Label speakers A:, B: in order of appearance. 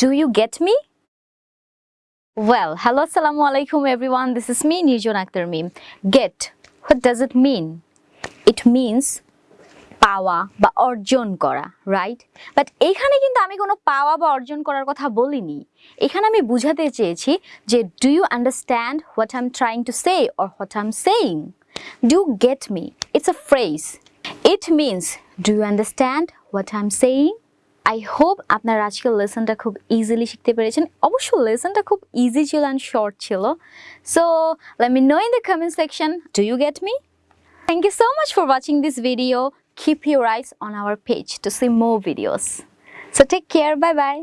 A: Do you get me? Well, hello, assalamu alaikum everyone. This is me, Nirjon Akhtar Mim. Get. What does it mean? It means পাওয়া বা অর্জন করা right but এখানে কিন্তু আমি কোনো পাওয়া বা অর্জন করার কথা বলিনি এখানে আমি বুঝাতে চেয়েছি যে do you understand what I am trying to say or what I am saying do get me it's a phrase it means do you understand what I am saying I hope আপনারা আজকে লেসনটা খুব easily শিখতে পেরেছেন। অবশ্য লেসনটা খুব easy ছিল and short ছিল। So let me know in the comment section do you get me thank you so much for watching this video keep your eyes on our page to see more videos so take care bye bye